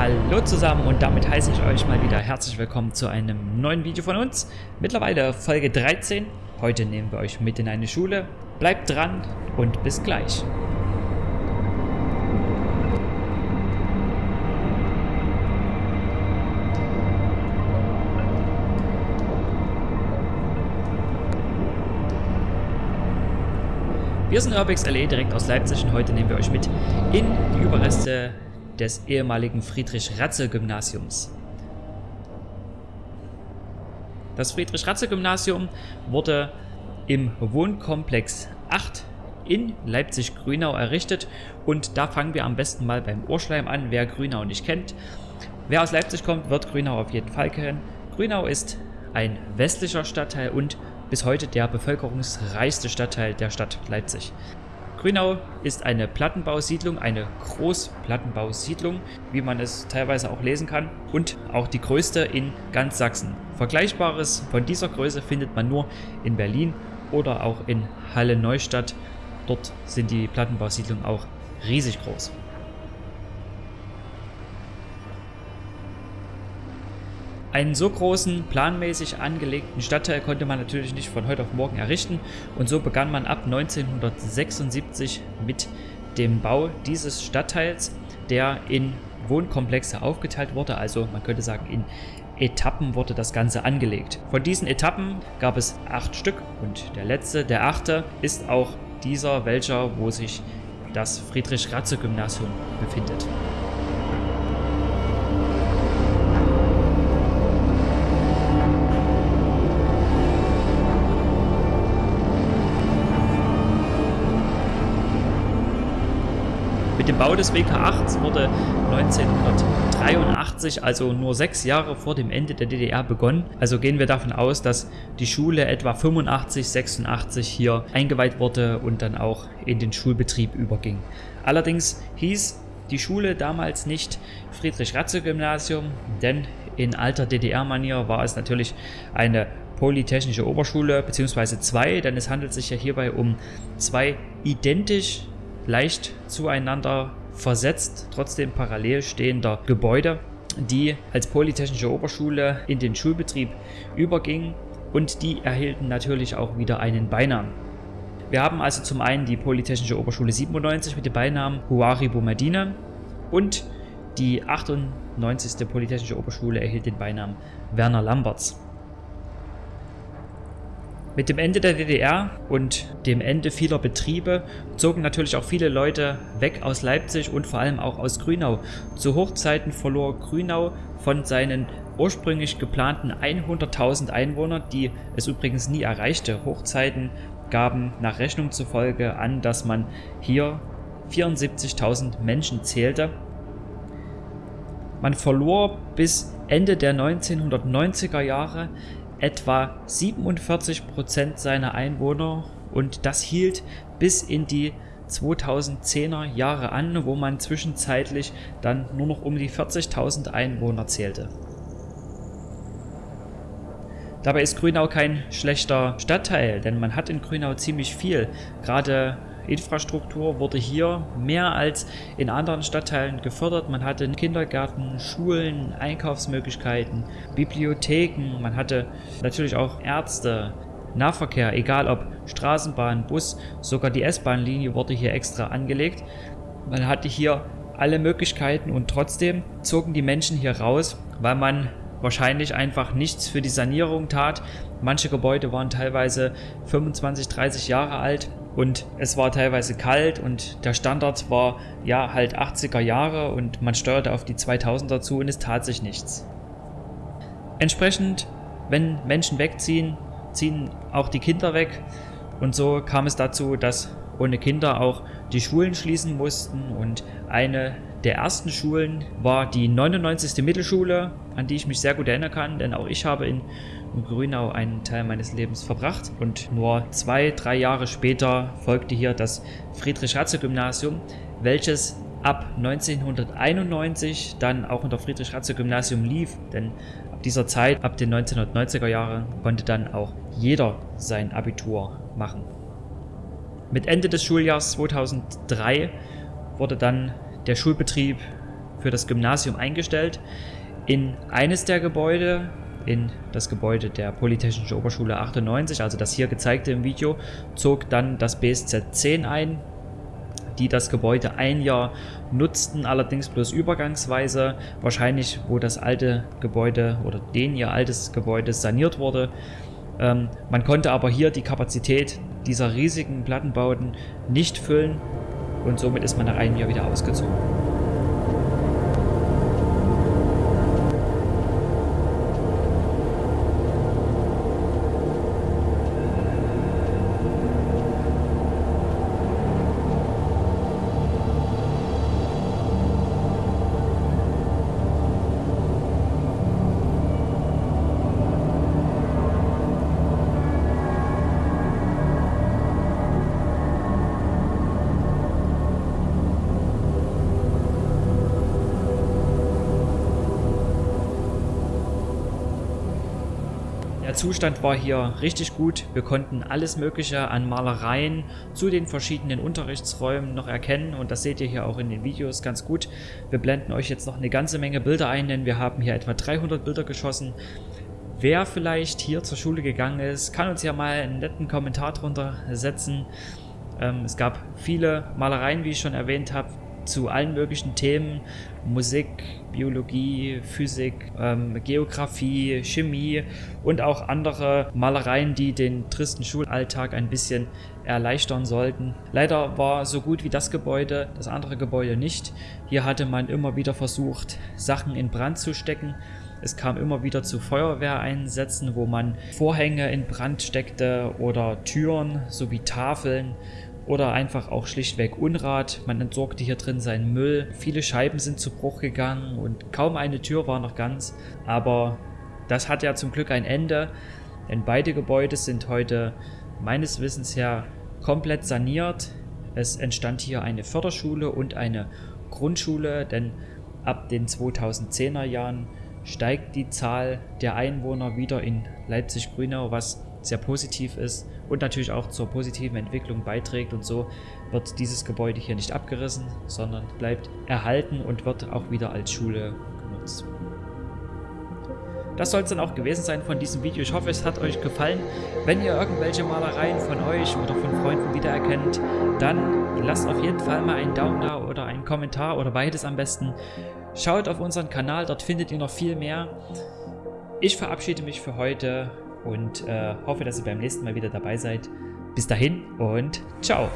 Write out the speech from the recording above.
Hallo zusammen und damit heiße ich euch mal wieder herzlich willkommen zu einem neuen Video von uns. Mittlerweile Folge 13. Heute nehmen wir euch mit in eine Schule. Bleibt dran und bis gleich. Wir sind Urbex LE direkt aus Leipzig und heute nehmen wir euch mit in die Überreste des ehemaligen Friedrich-Ratze-Gymnasiums. Das Friedrich-Ratze-Gymnasium wurde im Wohnkomplex 8 in Leipzig-Grünau errichtet und da fangen wir am besten mal beim Urschleim an, wer Grünau nicht kennt. Wer aus Leipzig kommt, wird Grünau auf jeden Fall kennen. Grünau ist ein westlicher Stadtteil und bis heute der bevölkerungsreichste Stadtteil der Stadt Leipzig. Grünau ist eine Plattenbausiedlung, eine Großplattenbausiedlung, wie man es teilweise auch lesen kann, und auch die größte in ganz Sachsen. Vergleichbares von dieser Größe findet man nur in Berlin oder auch in Halle-Neustadt. Dort sind die Plattenbausiedlungen auch riesig groß. Einen so großen, planmäßig angelegten Stadtteil konnte man natürlich nicht von heute auf morgen errichten und so begann man ab 1976 mit dem Bau dieses Stadtteils, der in Wohnkomplexe aufgeteilt wurde, also man könnte sagen in Etappen wurde das Ganze angelegt. Von diesen Etappen gab es acht Stück und der letzte, der achte, ist auch dieser, welcher, wo sich das Friedrich-Ratze-Gymnasium befindet. Bau des WK8 wurde 1983, also nur sechs Jahre vor dem Ende der DDR begonnen. Also gehen wir davon aus, dass die Schule etwa 85, 86 hier eingeweiht wurde und dann auch in den Schulbetrieb überging. Allerdings hieß die Schule damals nicht Friedrich-Ratze-Gymnasium, denn in alter DDR-Manier war es natürlich eine Polytechnische Oberschule, beziehungsweise zwei, denn es handelt sich ja hierbei um zwei identisch leicht zueinander versetzt, trotzdem parallel stehender Gebäude, die als Polytechnische Oberschule in den Schulbetrieb übergingen und die erhielten natürlich auch wieder einen Beinamen. Wir haben also zum einen die Polytechnische Oberschule 97 mit dem Beinamen Huari Boumediene und die 98. Polytechnische Oberschule erhielt den Beinamen Werner Lamberts. Mit dem Ende der DDR und dem Ende vieler Betriebe zogen natürlich auch viele Leute weg aus Leipzig und vor allem auch aus Grünau. Zu Hochzeiten verlor Grünau von seinen ursprünglich geplanten 100.000 Einwohnern, die es übrigens nie erreichte. Hochzeiten gaben nach Rechnung zufolge an, dass man hier 74.000 Menschen zählte. Man verlor bis Ende der 1990er Jahre etwa 47 Prozent seiner Einwohner und das hielt bis in die 2010er Jahre an, wo man zwischenzeitlich dann nur noch um die 40.000 Einwohner zählte. Dabei ist Grünau kein schlechter Stadtteil, denn man hat in Grünau ziemlich viel. Gerade Infrastruktur wurde hier mehr als in anderen Stadtteilen gefördert. Man hatte Kindergärten, Schulen, Einkaufsmöglichkeiten, Bibliotheken, man hatte natürlich auch Ärzte, Nahverkehr, egal ob Straßenbahn, Bus, sogar die S-Bahn-Linie wurde hier extra angelegt. Man hatte hier alle Möglichkeiten und trotzdem zogen die Menschen hier raus, weil man wahrscheinlich einfach nichts für die Sanierung tat. Manche Gebäude waren teilweise 25, 30 Jahre alt und es war teilweise kalt und der Standard war ja halt 80er Jahre und man steuerte auf die 2000er zu und es tat sich nichts. Entsprechend, wenn Menschen wegziehen, ziehen auch die Kinder weg und so kam es dazu, dass ohne Kinder auch die Schulen schließen mussten und eine der ersten Schulen war die 99. Mittelschule, an die ich mich sehr gut erinnern kann, denn auch ich habe in Grünau einen Teil meines Lebens verbracht und nur zwei, drei Jahre später folgte hier das Friedrich-Ratze-Gymnasium, welches ab 1991 dann auch unter Friedrich-Ratze-Gymnasium lief, denn ab dieser Zeit, ab den 1990er Jahren, konnte dann auch jeder sein Abitur machen. Mit Ende des Schuljahrs 2003 wurde dann der Schulbetrieb für das Gymnasium eingestellt. In eines der Gebäude, in das Gebäude der Polytechnischen Oberschule 98, also das hier gezeigte im Video, zog dann das BSZ 10 ein, die das Gebäude ein Jahr nutzten, allerdings bloß übergangsweise, wahrscheinlich wo das alte Gebäude oder den ihr altes Gebäude saniert wurde. Ähm, man konnte aber hier die Kapazität dieser riesigen Plattenbauten nicht füllen und somit ist man nach einem Jahr wieder ausgezogen. Zustand war hier richtig gut. Wir konnten alles mögliche an Malereien zu den verschiedenen Unterrichtsräumen noch erkennen und das seht ihr hier auch in den Videos ganz gut. Wir blenden euch jetzt noch eine ganze Menge Bilder ein, denn wir haben hier etwa 300 Bilder geschossen. Wer vielleicht hier zur Schule gegangen ist, kann uns ja mal einen netten Kommentar drunter setzen. Ähm, es gab viele Malereien, wie ich schon erwähnt habe, zu allen möglichen Themen, Musik, Biologie, Physik, ähm, Geografie, Chemie und auch andere Malereien, die den tristen Schulalltag ein bisschen erleichtern sollten. Leider war so gut wie das Gebäude, das andere Gebäude nicht. Hier hatte man immer wieder versucht, Sachen in Brand zu stecken. Es kam immer wieder zu Feuerwehreinsätzen, wo man Vorhänge in Brand steckte oder Türen sowie Tafeln oder einfach auch schlichtweg Unrat. Man entsorgte hier drin seinen Müll. Viele Scheiben sind zu Bruch gegangen und kaum eine Tür war noch ganz. Aber das hat ja zum Glück ein Ende, denn beide Gebäude sind heute meines Wissens her komplett saniert. Es entstand hier eine Förderschule und eine Grundschule, denn ab den 2010er Jahren steigt die Zahl der Einwohner wieder in Leipzig-Grünau, was sehr positiv ist und natürlich auch zur positiven Entwicklung beiträgt und so wird dieses Gebäude hier nicht abgerissen, sondern bleibt erhalten und wird auch wieder als Schule genutzt. Das soll es dann auch gewesen sein von diesem Video. Ich hoffe, es hat euch gefallen. Wenn ihr irgendwelche Malereien von euch oder von Freunden wiedererkennt, dann lasst auf jeden Fall mal einen Daumen da oder einen Kommentar oder beides am besten. Schaut auf unseren Kanal, dort findet ihr noch viel mehr. Ich verabschiede mich für heute und äh, hoffe, dass ihr beim nächsten Mal wieder dabei seid. Bis dahin und ciao!